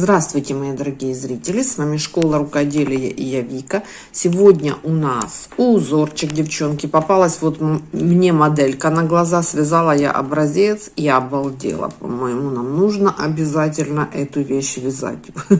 Здравствуйте, мои дорогие зрители! С вами Школа Рукоделия и я Вика. Сегодня у нас узорчик, девчонки. Попалась вот мне моделька на глаза. Связала я образец и обалдела. По-моему, нам нужно обязательно эту вещь вязать.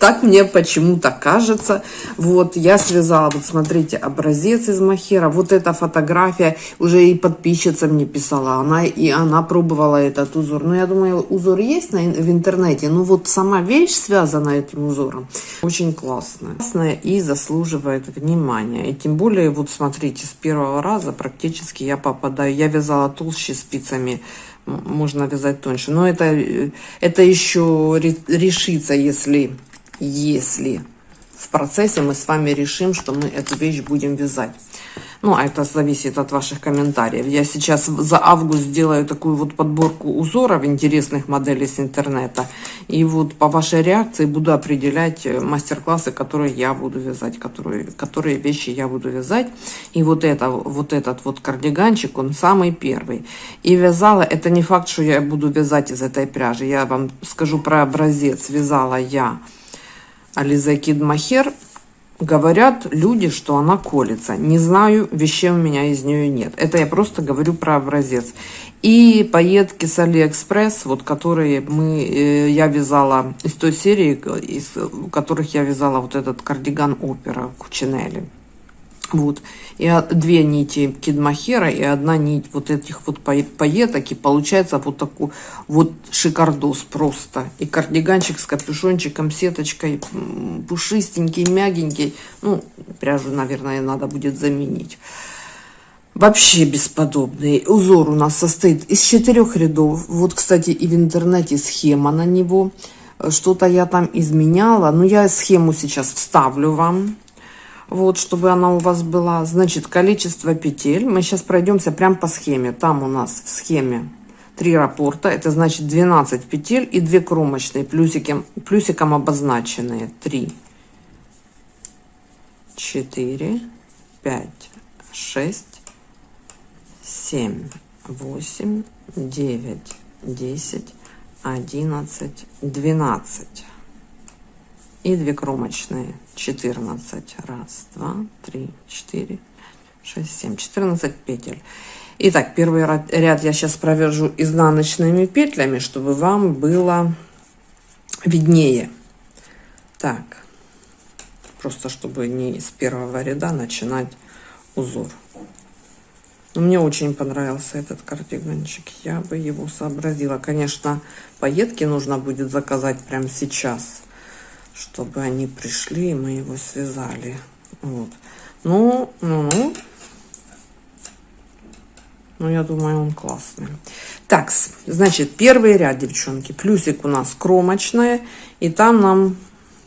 Так мне почему-то кажется. Вот, я связала, вот смотрите, образец из махера. Вот эта фотография уже и подписчица мне писала. Она и она пробовала этот узор. Но я думаю, узор есть в интернете. Ну вот сама вещь связана этим узором очень классная. Классная и заслуживает внимания. И тем более, вот смотрите, с первого раза практически я попадаю. Я вязала толще спицами, можно вязать тоньше. Но это, это еще решится, если, если в процессе мы с вами решим, что мы эту вещь будем вязать. Ну, а это зависит от ваших комментариев. Я сейчас за август сделаю такую вот подборку узоров интересных моделей с интернета. И вот по вашей реакции буду определять э, мастер-классы, которые я буду вязать, которые, которые вещи я буду вязать. И вот, это, вот этот вот кардиганчик, он самый первый. И вязала, это не факт, что я буду вязать из этой пряжи. Я вам скажу про образец. Вязала я Ализа Кид Махер Говорят люди, что она колется. Не знаю, вещей у меня из нее нет. Это я просто говорю про образец. И пайетки с Алиэкспресс, вот которые мы, э, я вязала из той серии, из которых я вязала вот этот кардиган Opera Cucinelli. Вот. И две нити кид-мохера и одна нить вот этих вот пайеток. И получается вот такой вот шикардос просто. И кардиганчик с капюшончиком, сеточкой, пушистенький, мягенький. Ну, пряжу, наверное, надо будет заменить. Вообще бесподобный. Узор у нас состоит из четырех рядов. Вот, кстати, и в интернете схема на него. Что-то я там изменяла. Но я схему сейчас вставлю вам вот, чтобы она у вас была. Значит, количество петель. Мы сейчас пройдемся прям по схеме. Там у нас в схеме три раппорта. Это значит 12 петель и 2 кромочные, плюсиком, плюсиком обозначенные. 3, 4, 5, 6, 7, 8, 9, 10, 11, 12 и 2 кромочные. 14 раз два три четыре шесть семь. 14 петель. Итак первый ряд я сейчас провяжу изнаночными петлями чтобы вам было виднее. Так. Просто чтобы не с первого ряда начинать узор. Но мне очень понравился этот кардиганчик я бы его сообразила. Конечно пайетки нужно будет заказать прямо сейчас чтобы они пришли, и мы его связали. Вот. Ну, ну, ну. Ну, я думаю, он классный. Так, значит, первый ряд, девчонки. Плюсик у нас кромочная. И там нам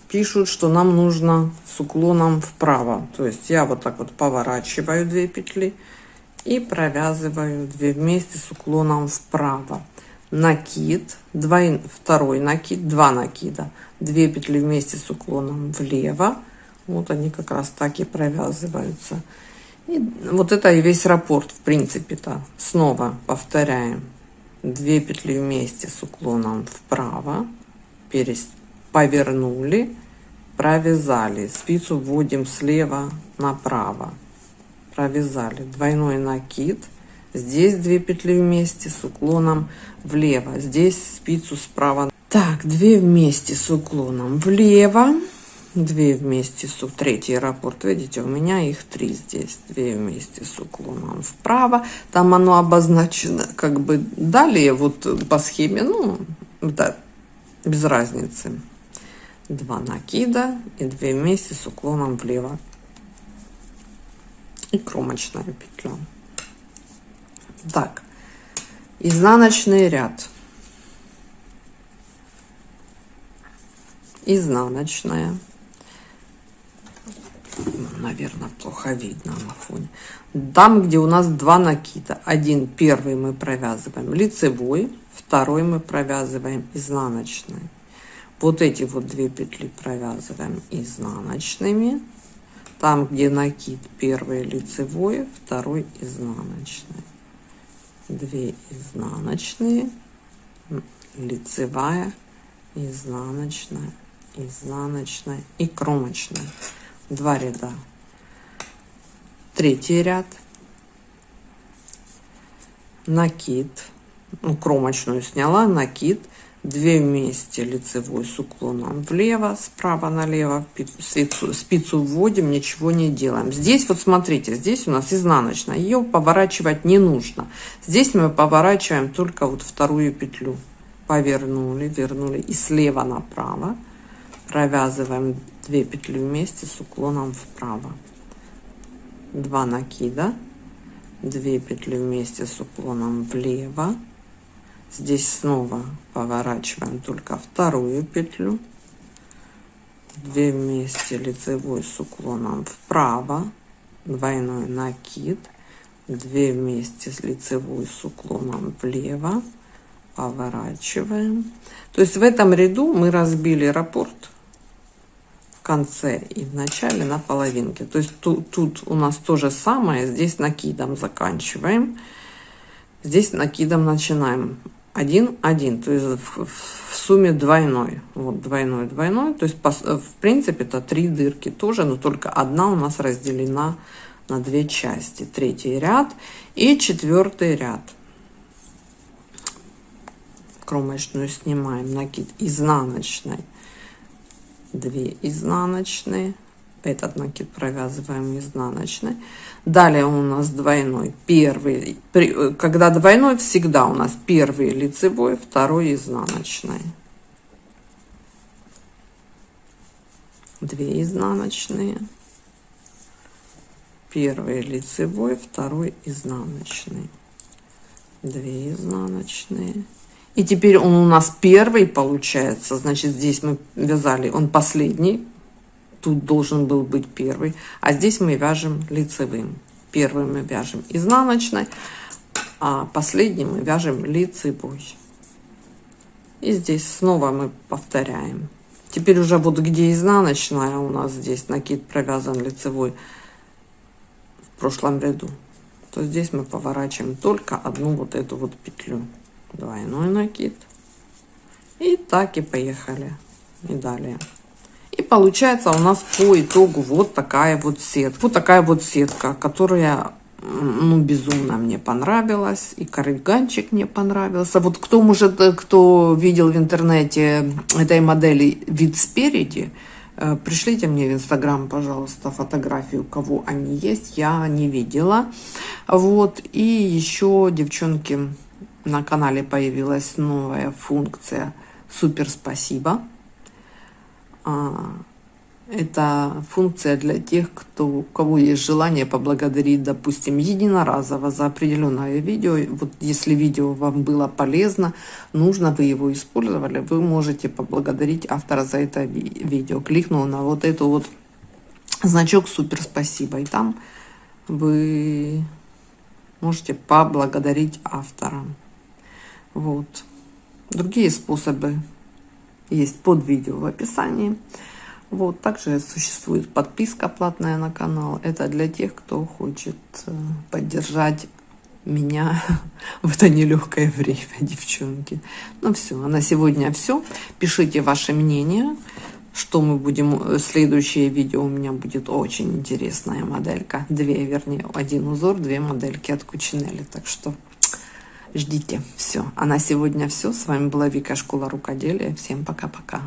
пишут, что нам нужно с уклоном вправо. То есть я вот так вот поворачиваю две петли и провязываю две вместе с уклоном вправо накид, двой, второй накид, два накида, две петли вместе с уклоном влево. Вот они как раз так и провязываются. И вот это и весь раппорт, в принципе-то. Снова повторяем. две петли вместе с уклоном вправо, перес... повернули, провязали. Спицу вводим слева направо. Провязали двойной накид – Здесь две петли вместе с уклоном влево. Здесь спицу справа. Так, две вместе с уклоном влево. Две вместе с третий раппорт. Видите, у меня их три здесь. Две вместе с уклоном вправо. Там оно обозначено как бы далее вот по схеме. Ну, да, без разницы. Два накида и две вместе с уклоном влево. И кромочная петля. Так, изнаночный ряд. Изнаночная. Наверное, плохо видно на фоне. Там, где у нас два накида. Один, первый мы провязываем лицевой, второй мы провязываем изнаночный. Вот эти вот две петли провязываем изнаночными. Там, где накид, первый лицевой, второй изнаночный. 2 изнаночные лицевая изнаночная, изнаночная и кромочная. Два ряда. Третий ряд. Накид. Ну, кромочную сняла, накид. Две вместе лицевой с уклоном влево, справа налево. Спицу, спицу вводим, ничего не делаем. Здесь вот смотрите, здесь у нас изнаночная. Ее поворачивать не нужно. Здесь мы поворачиваем только вот вторую петлю повернули, вернули и слева направо провязываем 2 петли вместе с уклоном вправо 2 накида 2 петли вместе с уклоном влево здесь снова поворачиваем только вторую петлю. 2 вместе лицевой с уклоном вправо. Двойной накид. 2 вместе с лицевой с уклоном влево. Поворачиваем. То есть в этом ряду мы разбили раппорт конце и в начале на половинке. То есть тут, тут у нас то же самое, здесь накидом заканчиваем, здесь накидом начинаем. Один, один, то есть в, в сумме двойной, вот двойной, двойной, то есть по, в принципе это три дырки тоже, но только одна у нас разделена на две части. Третий ряд и четвертый ряд. Кромочную снимаем. Накид изнаночной 2 изнаночные этот накид провязываем изнаночной. Далее у нас двойной первый когда двойной всегда у нас первый лицевой второй изнаночной. 2 изнаночные. Первый лицевой второй изнаночный. 2 изнаночные. И теперь он у нас первый получается. Значит, здесь мы вязали, он последний. Тут должен был быть первый. А здесь мы вяжем лицевым. Первый мы вяжем изнаночной, а последний мы вяжем лицевой. И здесь снова мы повторяем. Теперь уже вот где изнаночная у нас здесь накид провязан лицевой в прошлом ряду, то здесь мы поворачиваем только одну вот эту вот петлю двойной накид и так и поехали и далее и получается у нас по итогу вот такая вот сетка. Вот такая вот сетка которая ну безумно мне понравилась и карdiганчик мне понравился. Вот кто может кто видел в интернете этой модели вид спереди э, пришлите мне в инстаграм пожалуйста фотографию кого они есть. Я не видела. Вот. И еще девчонки на канале появилась новая функция супер спасибо это функция для тех кто у кого есть желание поблагодарить допустим единоразово за определенное видео. Вот если видео вам было полезно нужно вы его использовали вы можете поблагодарить автора за это видео. Кликнул на вот эту вот значок супер спасибо и там вы можете поблагодарить автора. Вот. Другие способы есть под видео в описании. Вот. Также существует подписка платная на канал. Это для тех, кто хочет э, поддержать меня в это нелегкое время, девчонки. Ну все, а на сегодня все. Пишите ваше мнение, что мы будем... Э, следующее видео у меня будет очень интересная моделька. Две, вернее, один узор, две модельки от Кучинели. Так что ждите. Все. А на сегодня все. С вами была Вика, Школа Рукоделия. Всем пока-пока.